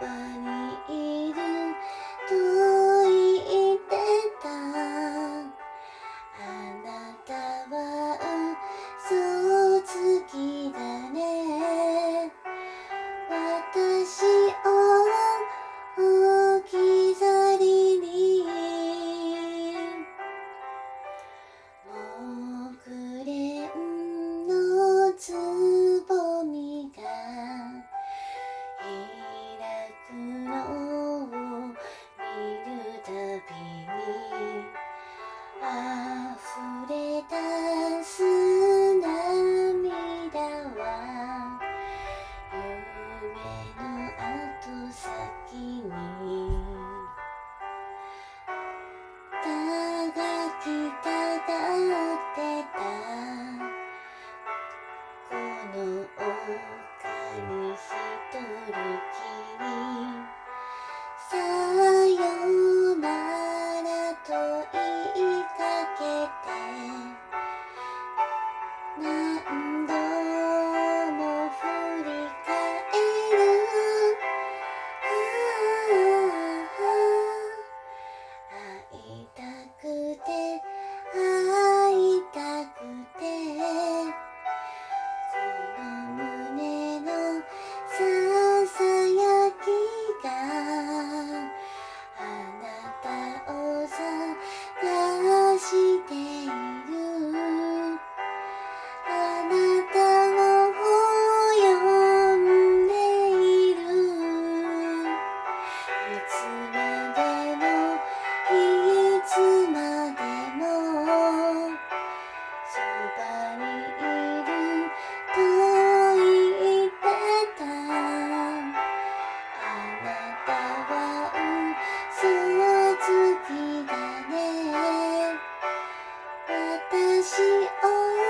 葉ににきく漂ってたこの丘に一人きりさよならと言いかけてしよ